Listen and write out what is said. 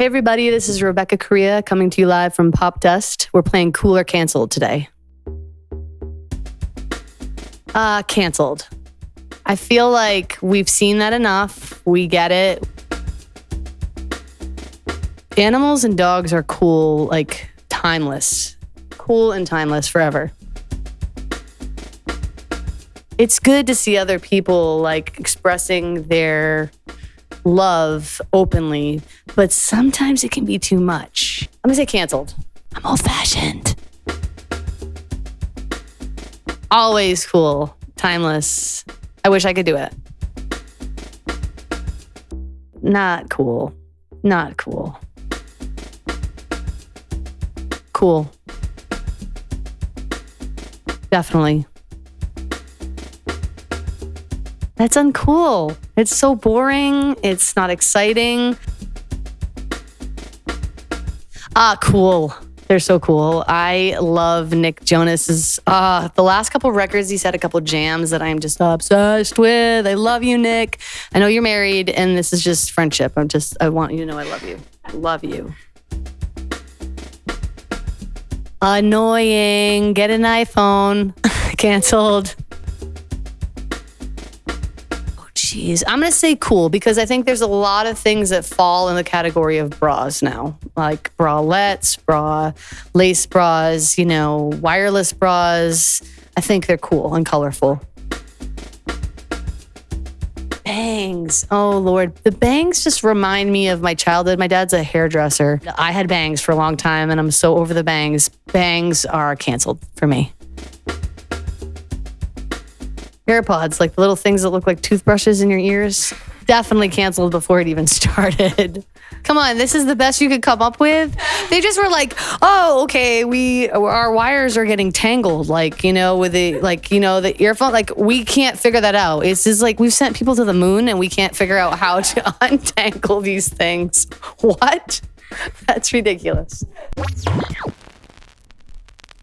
Hey, everybody, this is Rebecca Correa coming to you live from Popdust. We're playing Cool or Canceled today. Uh, canceled. I feel like we've seen that enough. We get it. Animals and dogs are cool, like timeless. Cool and timeless forever. It's good to see other people like expressing their love openly, but sometimes it can be too much. I'm gonna say canceled. I'm old fashioned. Always cool, timeless. I wish I could do it. Not cool. Not cool. Cool. Definitely. That's uncool. It's so boring. It's not exciting. Ah, cool. They're so cool. I love Nick Jonas's uh the last couple records he's had a couple jams that I'm just obsessed with. I love you, Nick. I know you're married and this is just friendship. I'm just I want you to know I love you. Love you. Annoying. Get an iPhone. Canceled. Jeez, I'm gonna say cool because I think there's a lot of things that fall in the category of bras now, like bralettes, bra, lace bras, you know, wireless bras. I think they're cool and colorful. Bangs. Oh Lord, the bangs just remind me of my childhood. My dad's a hairdresser. I had bangs for a long time, and I'm so over the bangs. Bangs are canceled for me. AirPods, like the little things that look like toothbrushes in your ears, definitely canceled before it even started. Come on, this is the best you could come up with. They just were like, "Oh, okay, we our wires are getting tangled, like you know, with the like you know the earphone. Like we can't figure that out. It's just like we've sent people to the moon and we can't figure out how to untangle these things. What? That's ridiculous."